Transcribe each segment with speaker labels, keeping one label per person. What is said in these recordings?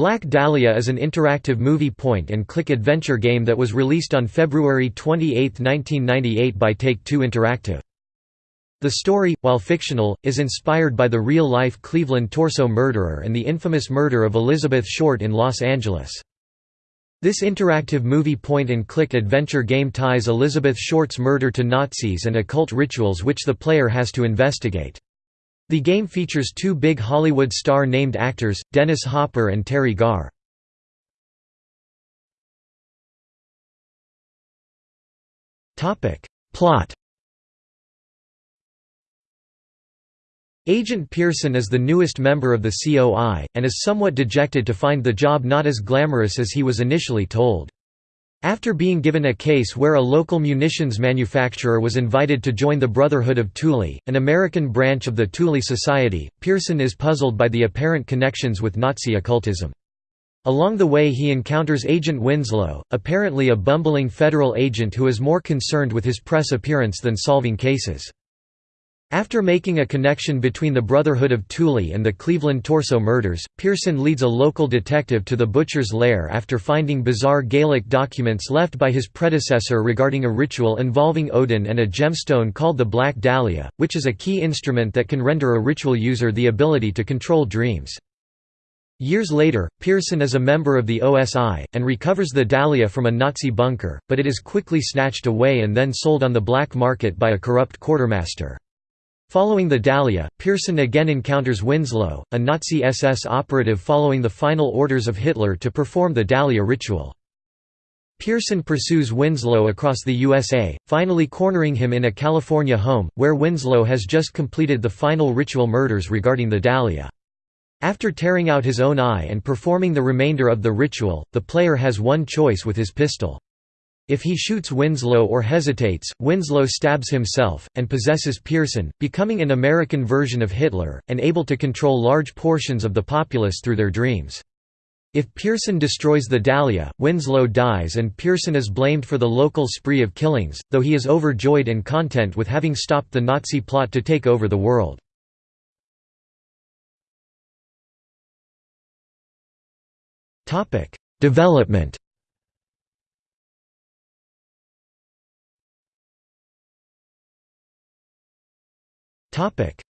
Speaker 1: Black Dahlia is an interactive movie point-and-click adventure game that was released on February 28, 1998 by Take-Two Interactive. The story, while fictional, is inspired by the real-life Cleveland torso murderer and the infamous murder of Elizabeth Short in Los Angeles. This interactive movie point-and-click adventure game ties Elizabeth Short's murder to Nazis and occult rituals which the player has to investigate. The game features two big Hollywood star-named actors, Dennis Hopper and Teri Garr. Plot Agent Pearson is the newest member of the COI, and is somewhat dejected to find the job not as glamorous as he was initially told. After being given a case where a local munitions manufacturer was invited to join the Brotherhood of Thule, an American branch of the Thule Society, Pearson is puzzled by the apparent connections with Nazi occultism. Along the way he encounters Agent Winslow, apparently a bumbling federal agent who is more concerned with his press appearance than solving cases. After making a connection between the Brotherhood of Thule and the Cleveland Torso murders, Pearson leads a local detective to the butcher's lair after finding bizarre Gaelic documents left by his predecessor regarding a ritual involving Odin and a gemstone called the Black Dahlia, which is a key instrument that can render a ritual user the ability to control dreams. Years later, Pearson is a member of the OSI, and recovers the Dahlia from a Nazi bunker, but it is quickly snatched away and then sold on the black market by a corrupt quartermaster. Following the Dahlia, Pearson again encounters Winslow, a Nazi SS operative following the final orders of Hitler to perform the Dahlia ritual. Pearson pursues Winslow across the USA, finally cornering him in a California home, where Winslow has just completed the final ritual murders regarding the Dahlia. After tearing out his own eye and performing the remainder of the ritual, the player has one choice with his pistol. If he shoots Winslow or hesitates, Winslow stabs himself, and possesses Pearson, becoming an American version of Hitler, and able to control large portions of the populace through their dreams. If Pearson destroys the Dahlia, Winslow dies and Pearson is blamed for the local spree of killings, though he is overjoyed and content with having stopped the Nazi plot to take over the world. Development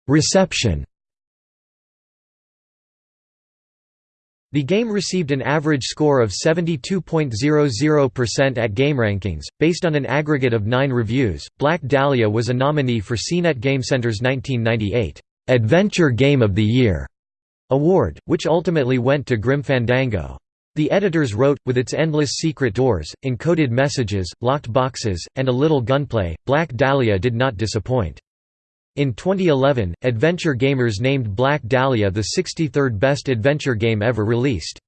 Speaker 1: Reception The game received an average score of 72.00% at GameRankings, based on an aggregate of nine reviews. Black Dahlia was a nominee for CNET GameCenter's 1998 Adventure Game of the Year award, which ultimately went to Grim Fandango. The editors wrote, with its endless secret doors, encoded messages, locked boxes, and a little gunplay, Black Dahlia did not disappoint. In 2011, Adventure Gamers named Black Dahlia the 63rd best adventure game ever released.